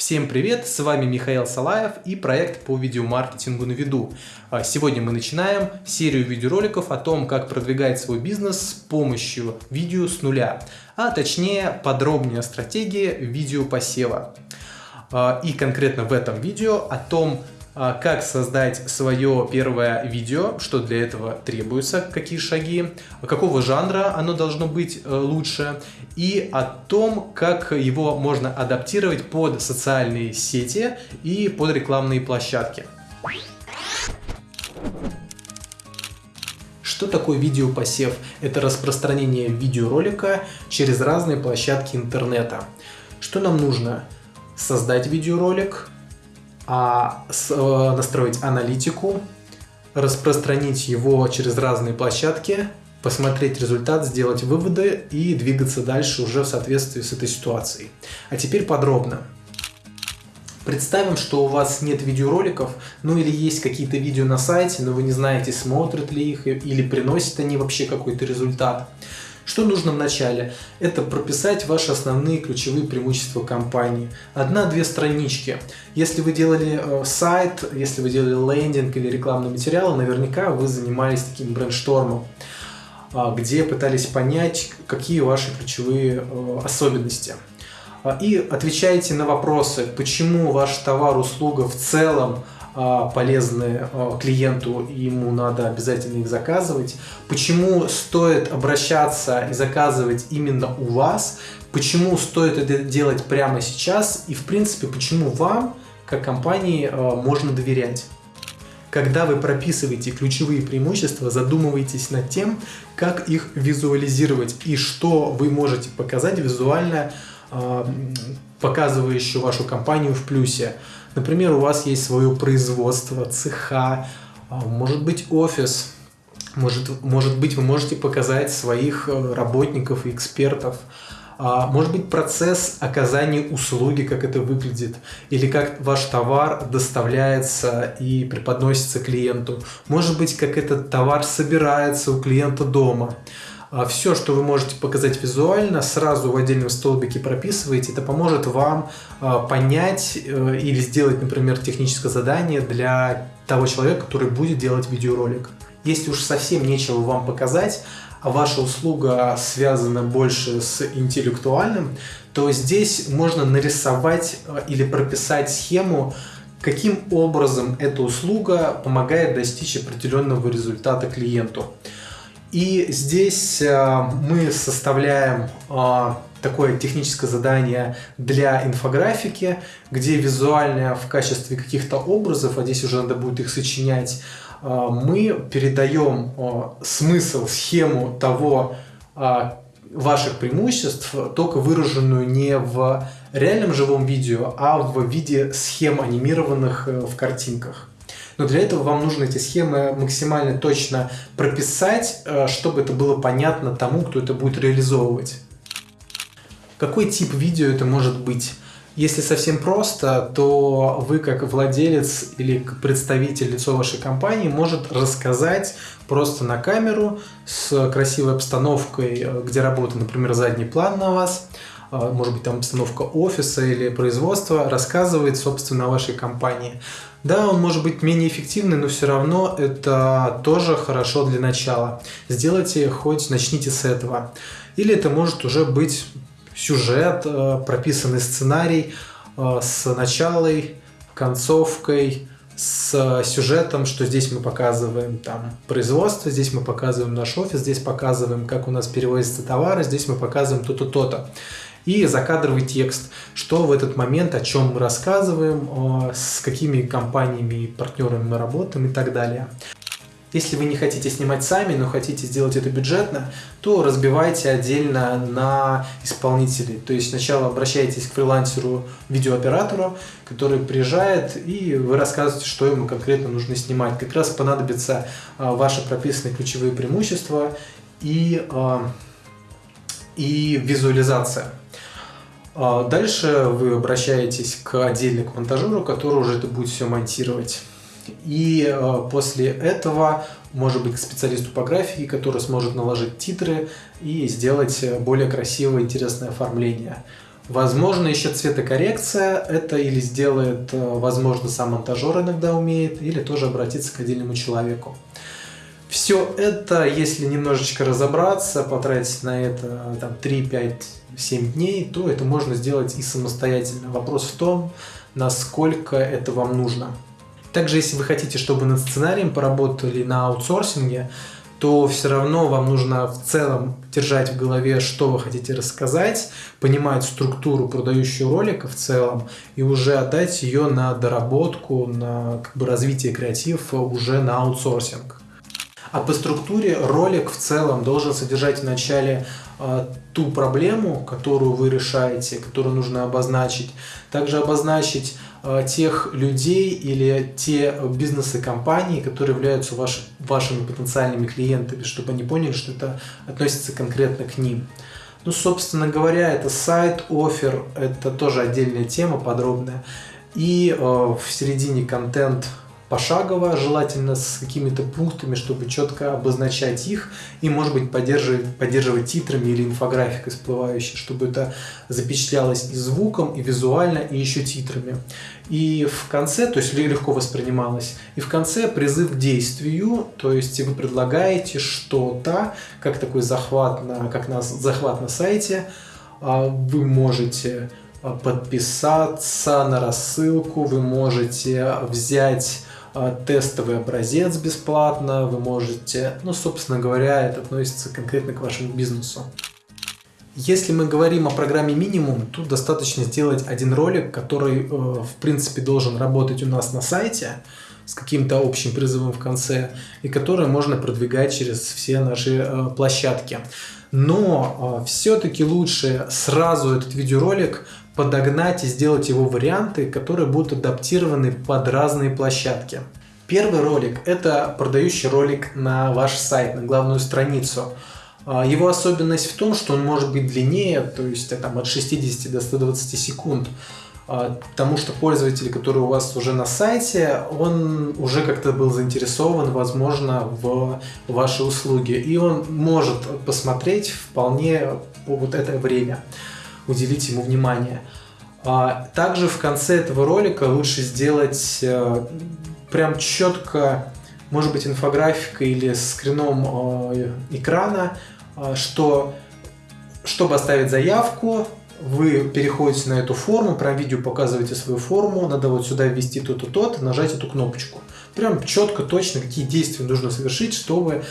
Всем привет, с вами Михаил Салаев и проект по видеомаркетингу на виду. А, сегодня мы начинаем серию видеороликов о том, как продвигать свой бизнес с помощью видео с нуля, а точнее подробнее стратегии видеопосева. А, и конкретно в этом видео о том, как создать свое первое видео, что для этого требуется, какие шаги, какого жанра оно должно быть э, лучше, и о том, как его можно адаптировать под социальные сети и под рекламные площадки. Что такое видеопосев? Это распространение видеоролика через разные площадки интернета. Что нам нужно? Создать видеоролик, а э, настроить аналитику, распространить его через разные площадки, посмотреть результат, сделать выводы и двигаться дальше уже в соответствии с этой ситуацией. А теперь подробно. Представим, что у вас нет видеороликов, ну или есть какие-то видео на сайте, но вы не знаете, смотрят ли их или приносят они вообще какой-то результат. Что нужно вначале? Это прописать ваши основные ключевые преимущества компании. Одна-две странички. Если вы делали э, сайт, если вы делали лендинг или рекламный материал, наверняка вы занимались таким брейнштормом э, где пытались понять, какие ваши ключевые э, особенности. А, и отвечаете на вопросы, почему ваш товар, услуга в целом а, полезны а, клиенту, и ему надо обязательно их заказывать. Почему стоит обращаться и заказывать именно у вас? Почему стоит это делать прямо сейчас? И в принципе, почему вам, как компании, а, можно доверять? Когда вы прописываете ключевые преимущества, задумывайтесь над тем, как их визуализировать и что вы можете показать визуально, показывающую вашу компанию в плюсе. Например, у вас есть свое производство, цеха, а, может быть офис, может, может быть вы можете показать своих э, работников и экспертов, а, может быть процесс оказания услуги, как это выглядит, или как ваш товар доставляется и преподносится клиенту, может быть как этот товар собирается у клиента дома. А Все, что вы можете показать визуально, сразу в отдельном столбике прописываете. Это поможет вам а, понять э, или сделать, например, техническое задание для того человека, который будет делать видеоролик. Если уж совсем нечего вам показать, а ваша услуга связана больше с интеллектуальным, то здесь можно нарисовать э, или прописать схему, каким образом эта услуга помогает достичь определенного результата клиенту. И здесь э, мы составляем э, такое техническое задание для инфографики, где визуально в качестве каких-то образов, а здесь уже надо будет их сочинять, э, мы передаем смысл, схему того, ваших преимуществ, только выраженную не в реальном живом видео, а в виде схем анимированных в картинках. Но для этого вам нужно эти схемы максимально точно прописать, э, чтобы это было понятно тому, кто это будет реализовывать. Какой тип видео это может быть? Если совсем просто, то вы как владелец или представитель лицо вашей компании может рассказать просто на камеру с красивой обстановкой, э, где работа, например, задний план на вас, может быть там обстановка офиса или производства, рассказывает собственно о вашей компании. Да, он может быть менее эффективный, но все равно это тоже хорошо для начала. Сделайте хоть, начните с этого. Или это может уже быть сюжет, э, прописанный сценарий э, с началом, концовкой, с сюжетом, что здесь мы показываем там производство, здесь мы показываем наш офис, здесь показываем, как у нас перевозятся товары, здесь мы показываем то-то, то-то и закадровый текст, что в этот момент, о чем мы рассказываем, с какими компаниями и партнерами мы работаем и так далее. Если вы не хотите снимать сами, но хотите сделать это бюджетно, то разбивайте отдельно на исполнителей. То есть сначала обращайтесь к фрилансеру, видеооператору, который приезжает, и вы рассказываете, что ему конкретно нужно снимать. Как раз понадобятся а, ваши прописанные ключевые преимущества и, а, и визуализация. А дальше вы обращаетесь к отдельному монтажеру, который уже это будет все монтировать. И э, после этого, может быть, к специалисту по графике, который сможет наложить титры и сделать более красивое, интересное оформление. Возможно, еще цветокоррекция это или сделает, возможно, сам монтажер иногда умеет, или тоже обратиться к отдельному человеку. Все это, если немножечко разобраться, потратить на это там, 3, 5, 7 дней, то это можно сделать и самостоятельно. Вопрос в том, насколько это вам нужно. Также, если вы хотите, чтобы над сценарием поработали на аутсорсинге, то все равно вам нужно в целом держать в голове, что вы хотите рассказать, понимать структуру продающего ролика в целом и уже отдать ее на доработку, на как бы, развитие креатива уже на аутсорсинг. А по структуре ролик в целом должен содержать в начале э, ту проблему, которую вы решаете, которую нужно обозначить. Также обозначить э, тех людей или те бизнесы компании, которые являются ваш, вашими потенциальными клиентами, чтобы они поняли, что это относится конкретно к ним. Ну, собственно говоря, это сайт, офер, это тоже отдельная тема подробная. И э, в середине контент пошагово, желательно с какими-то пунктами, чтобы четко обозначать их и, может быть, поддерживать, поддерживать титрами или инфографикой всплывающей, чтобы это запечатлялось и звуком, и визуально, и еще титрами. И в конце, то есть легко воспринималось, и в конце призыв к действию, то есть вы предлагаете что-то, как такой захват на, как на, захват на сайте, а, вы можете а, подписаться на рассылку, вы можете взять а, тестовый образец бесплатно, вы можете, ну, собственно говоря, это относится конкретно к вашему бизнесу. Если мы говорим о программе минимум, тут достаточно сделать один ролик, который, э, в принципе, должен работать у нас на сайте с каким-то общим призывом в конце, и который можно продвигать через все наши э, площадки. Но э, все-таки лучше сразу этот видеоролик подогнать и сделать его варианты, которые будут адаптированы под разные площадки. Первый ролик – это продающий ролик на ваш сайт, на главную страницу. А, его особенность в том, что он может быть длиннее, то есть там, от 60 до 120 секунд, а, потому что пользователь, который у вас уже на сайте, он уже как-то был заинтересован, возможно, в вашей услуге, и он может посмотреть вполне вот это время уделить ему внимание. А также в конце этого ролика лучше сделать э, прям четко, может быть, инфографика или скрином э, экрана, э, что чтобы оставить заявку, вы переходите на эту форму, прям видео показываете свою форму, надо вот сюда ввести то-то, то-то, нажать эту кнопочку. Прям четко, точно, какие действия нужно совершить, чтобы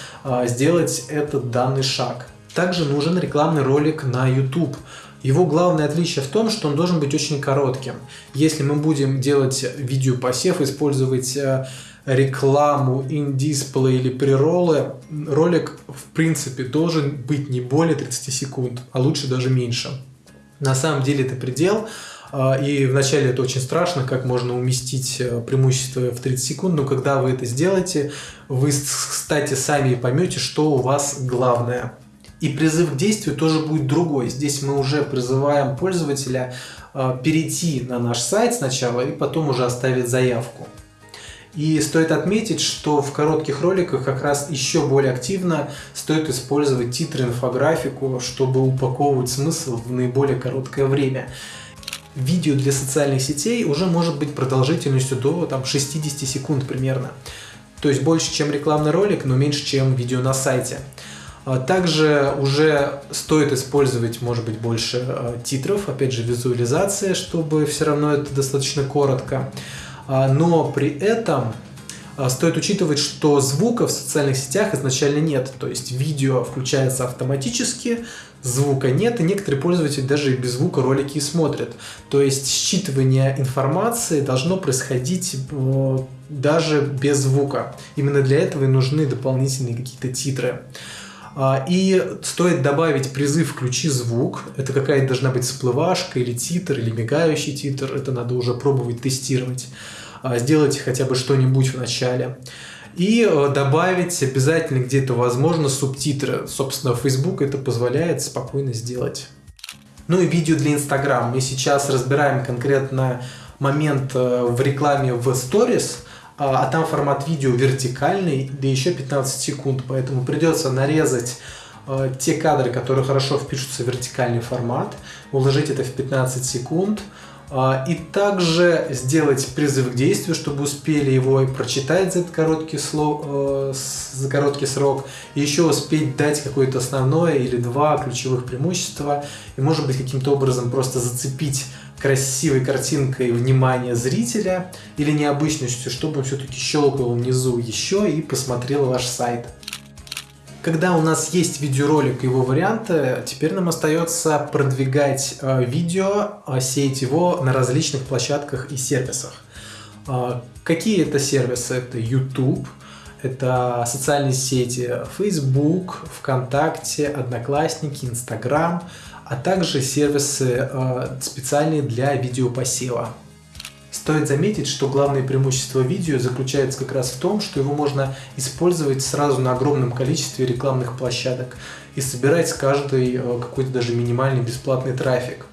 сделать этот данный шаг. Также нужен рекламный ролик на YouTube. Его главное отличие в том, что он должен быть очень коротким. Если мы будем делать видеопосев, использовать э, рекламу, in-display или приролы, ролик в принципе должен быть не более 30 секунд, а лучше даже меньше. На самом деле это предел, э, и вначале это очень страшно, как можно уместить э, преимущество в 30 секунд, но когда вы это сделаете, вы, кстати, сами поймете, что у вас главное. И призыв к действию тоже будет другой. Здесь мы уже призываем пользователя э, перейти на наш сайт сначала и потом уже оставить заявку. И стоит отметить, что в коротких роликах как раз еще более активно стоит использовать титры, инфографику, чтобы упаковывать смысл в наиболее короткое время. Видео для социальных сетей уже может быть продолжительностью до там, 60 секунд примерно. То есть больше, чем рекламный ролик, но меньше, чем видео на сайте. А также уже стоит использовать, может быть, больше а, титров, опять же, визуализация, чтобы все равно это достаточно коротко. А, но при этом стоит учитывать, что звука в социальных сетях изначально нет. То есть видео включается автоматически, звука нет, и некоторые пользователи даже и без звука ролики и смотрят. То есть считывание информации должно происходить даже без звука. Именно для этого и нужны дополнительные какие-то титры. А, и стоит добавить призыв «включи звук». Это какая-то должна быть всплывашка или титр, или мигающий титр. Это надо уже пробовать тестировать. А, сделайте хотя бы что-нибудь в начале. И э, добавить обязательно где-то возможно субтитры. Собственно, Facebook это позволяет спокойно сделать. Ну и видео для Instagram. Мы сейчас разбираем конкретно момент э, в рекламе в Stories – а, а там формат видео вертикальный, да еще 15 секунд, поэтому придется нарезать а, те кадры, которые хорошо впишутся в вертикальный формат, уложить это в 15 секунд, а, и также сделать призыв к действию, чтобы успели его и прочитать за этот короткий, слов, э, за короткий срок, и еще успеть дать какое-то основное или два ключевых преимущества, и может быть каким-то образом просто зацепить красивой картинкой внимание зрителя или необычностью, чтобы он все-таки щелкнул внизу еще и посмотрел ваш сайт. Когда у нас есть видеоролик и его варианты, теперь нам остается продвигать э, видео, э, сеять его на различных площадках и сервисах. Э, какие это сервисы? Это YouTube, это социальные сети Facebook, ВКонтакте, Одноклассники, Instagram, а также сервисы специальные для видеопосева. Стоит заметить, что главное преимущество видео заключается как раз в том, что его можно использовать сразу на огромном количестве рекламных площадок и собирать с каждой э, какой-то даже минимальный бесплатный трафик.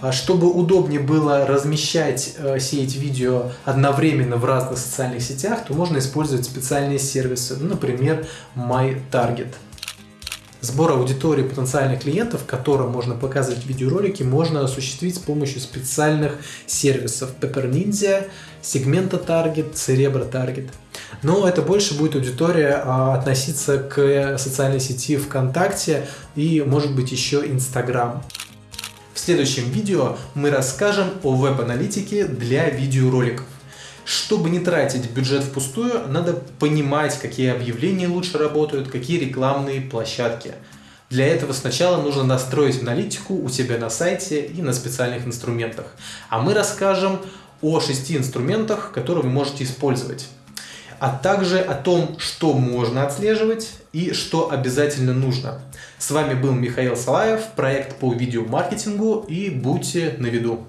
А чтобы удобнее было размещать, э, сеять видео одновременно в разных социальных сетях, то можно использовать специальные сервисы, ну, например, MyTarget. Сбор аудитории потенциальных клиентов, которым можно показывать видеоролики, можно осуществить с помощью специальных сервисов Pepper Ninja, Segmenta Target, Cerebro Target. Но это больше будет аудитория а, относиться к социальной сети ВКонтакте и, может быть, еще Инстаграм. Следующем видео мы расскажем о веб-аналитике для видеороликов. Чтобы не тратить бюджет впустую, надо понимать, какие объявления лучше работают, какие рекламные площадки. Для этого сначала нужно настроить аналитику у себя на сайте и на специальных инструментах. А мы расскажем о шести инструментах, которые вы можете использовать. А также о том, что можно отслеживать и что обязательно нужно. С вами был Михаил Салаев, проект по видеомаркетингу и будьте на виду.